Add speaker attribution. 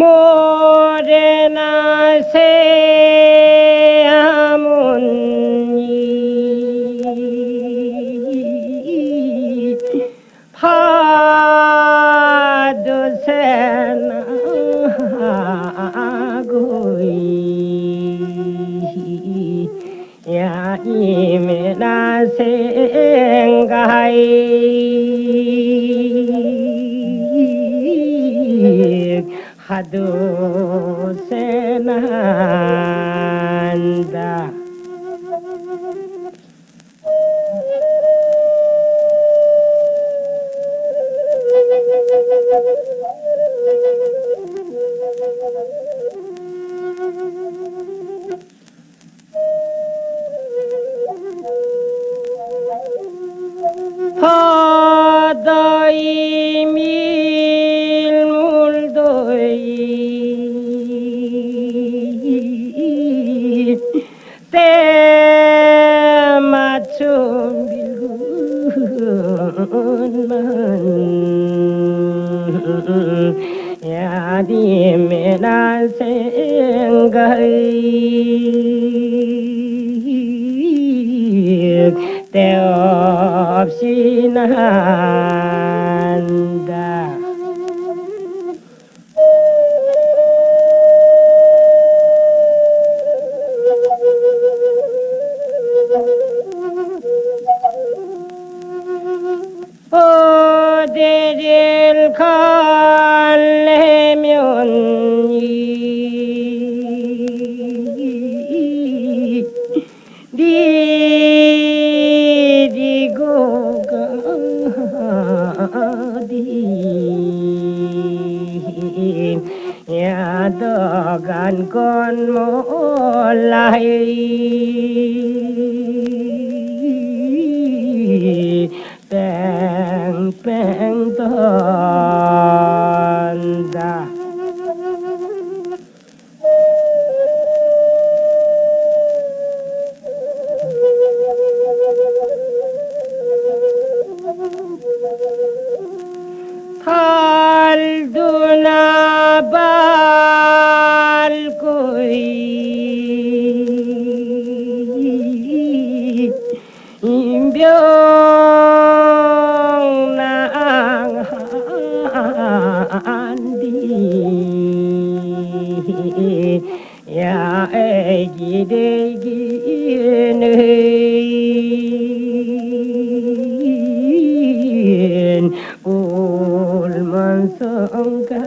Speaker 1: mô đề na se môn nhi pha đô se na gối ya y me na خدو سنانده 생각이 때없이 난 어디를 갈래면 이 니리고 가디 야더간 건 몰라이 뺑뺑 돈다 달두나 밟고 인병 야 애기 되기는 울면서 가